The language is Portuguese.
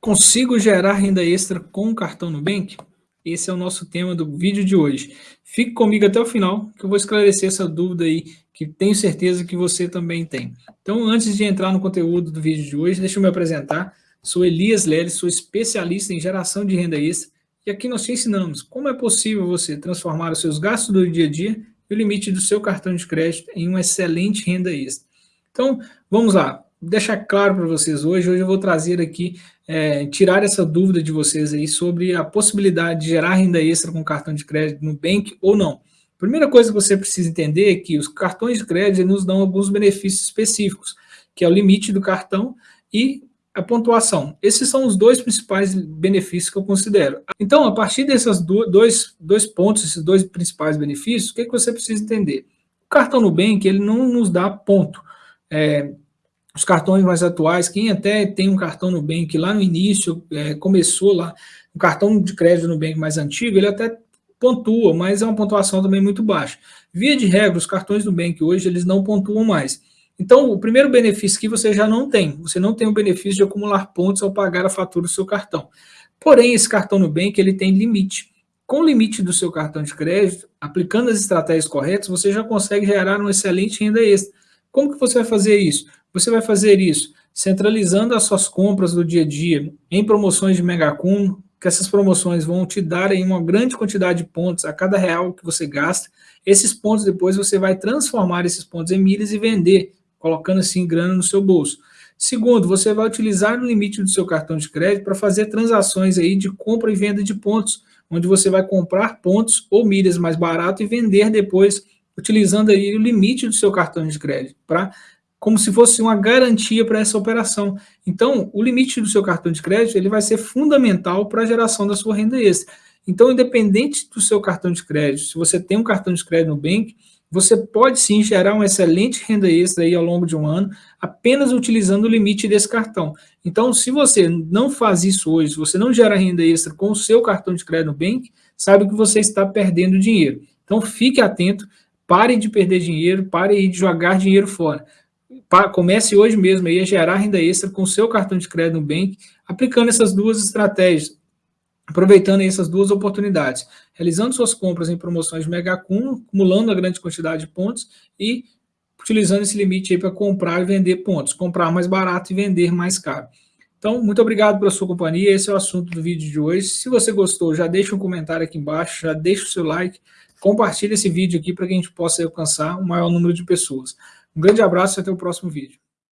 Consigo gerar renda extra com o cartão Nubank? Esse é o nosso tema do vídeo de hoje. Fique comigo até o final, que eu vou esclarecer essa dúvida aí, que tenho certeza que você também tem. Então, antes de entrar no conteúdo do vídeo de hoje, deixa eu me apresentar. Sou Elias Leles, sou especialista em geração de renda extra, e aqui nós te ensinamos como é possível você transformar os seus gastos do dia a dia e o limite do seu cartão de crédito em uma excelente renda extra. Então, vamos lá deixar claro para vocês hoje, hoje eu vou trazer aqui, é, tirar essa dúvida de vocês aí sobre a possibilidade de gerar renda extra com cartão de crédito no Bank ou não. Primeira coisa que você precisa entender é que os cartões de crédito nos dão alguns benefícios específicos, que é o limite do cartão e a pontuação. Esses são os dois principais benefícios que eu considero. Então, a partir desses dois, dois pontos, esses dois principais benefícios, o que, é que você precisa entender? O cartão Nubank, ele não nos dá ponto. É, os cartões mais atuais, quem até tem um cartão Nubank lá no início, é, começou lá, um cartão de crédito Nubank mais antigo, ele até pontua, mas é uma pontuação também muito baixa. Via de regra, os cartões Nubank hoje, eles não pontuam mais. Então, o primeiro benefício que você já não tem, você não tem o benefício de acumular pontos ao pagar a fatura do seu cartão. Porém, esse cartão Nubank, ele tem limite. Com o limite do seu cartão de crédito, aplicando as estratégias corretas, você já consegue gerar uma excelente renda extra. Como que você vai fazer isso? Você vai fazer isso centralizando as suas compras do dia a dia em promoções de Megacum, que essas promoções vão te dar aí uma grande quantidade de pontos a cada real que você gasta. Esses pontos depois você vai transformar esses pontos em milhas e vender, colocando assim grana no seu bolso. Segundo, você vai utilizar o limite do seu cartão de crédito para fazer transações aí de compra e venda de pontos, onde você vai comprar pontos ou milhas mais barato e vender depois utilizando aí o limite do seu cartão de crédito para como se fosse uma garantia para essa operação. Então, o limite do seu cartão de crédito ele vai ser fundamental para a geração da sua renda extra. Então, independente do seu cartão de crédito, se você tem um cartão de crédito no Bank, você pode sim gerar uma excelente renda extra aí ao longo de um ano, apenas utilizando o limite desse cartão. Então, se você não faz isso hoje, se você não gera renda extra com o seu cartão de crédito no Bank, sabe que você está perdendo dinheiro. Então, fique atento, pare de perder dinheiro, pare de jogar dinheiro fora comece hoje mesmo aí a gerar renda extra com o seu cartão de crédito no Bank, aplicando essas duas estratégias, aproveitando essas duas oportunidades, realizando suas compras em promoções de mega acúmulo, acumulando a grande quantidade de pontos e utilizando esse limite aí para comprar e vender pontos, comprar mais barato e vender mais caro. Então, muito obrigado pela sua companhia, esse é o assunto do vídeo de hoje. Se você gostou, já deixa um comentário aqui embaixo, já deixa o seu like, compartilhe esse vídeo aqui para que a gente possa alcançar o maior número de pessoas. Um grande abraço e até o próximo vídeo.